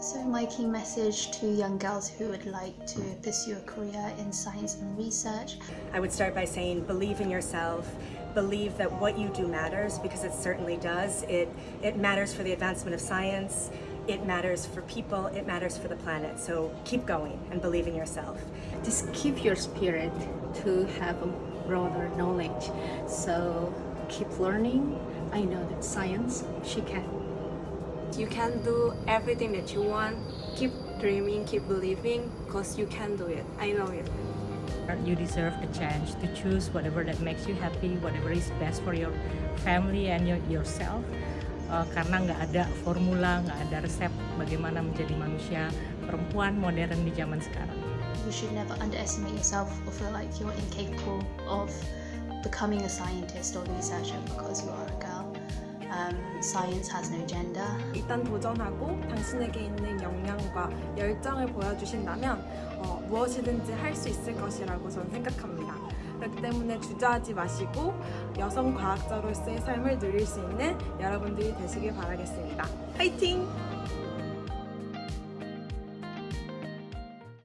So my key message to young girls who would like to pursue a career in science and research. I would start by saying believe in yourself, believe that what you do matters because it certainly does. It, it matters for the advancement of science, it matters for people, it matters for the planet. So keep going and believe in yourself. Just keep your spirit to have a broader knowledge. So keep learning. I know that science, she can. You can do everything that you want. Keep dreaming, keep believing, because you can do it. I know it. You deserve a chance to choose whatever that makes you happy, whatever is best for your family and your, yourself. Uh, karena nggak ada formula, nggak ada resep bagaimana menjadi manusia perempuan modern di zaman sekarang. You should never underestimate yourself or feel like you're incapable of becoming a scientist or researcher because you are a girl. Um, science has no gender. 일단 도전하고 당신에게 있는 역량과 열정을 보여주신다면 어, 무엇이든지 할 수 있을 것이라고 저는 생각합니다. 그렇기 때문에 주저하지 마시고 여성 과학자로서의 삶을 누릴 수 있는 여러분들이 되시길 바라겠습니다. 화이팅!